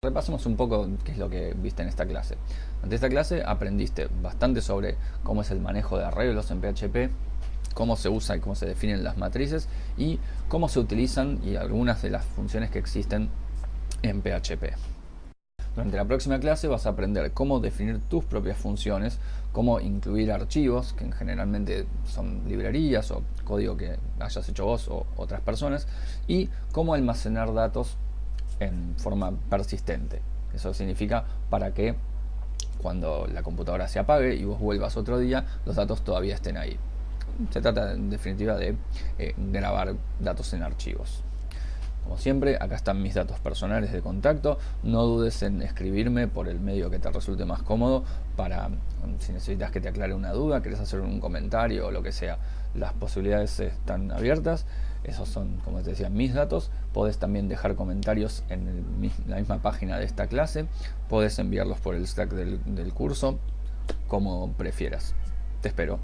Repasemos un poco qué es lo que viste en esta clase. Ante esta clase aprendiste bastante sobre cómo es el manejo de arreglos en PHP, cómo se usa y cómo se definen las matrices y cómo se utilizan y algunas de las funciones que existen en PHP. Durante la próxima clase vas a aprender cómo definir tus propias funciones, cómo incluir archivos, que generalmente son librerías o código que hayas hecho vos o otras personas, y cómo almacenar datos en forma persistente. Eso significa para que cuando la computadora se apague y vos vuelvas otro día, los datos todavía estén ahí. Se trata en definitiva de eh, grabar datos en archivos. Como siempre, acá están mis datos personales de contacto. No dudes en escribirme por el medio que te resulte más cómodo para si necesitas que te aclare una duda, querés hacer un comentario o lo que sea. Las posibilidades están abiertas. Esos son, como te decía, mis datos. Podés también dejar comentarios en la misma página de esta clase. Podés enviarlos por el Slack del, del curso, como prefieras. Te espero.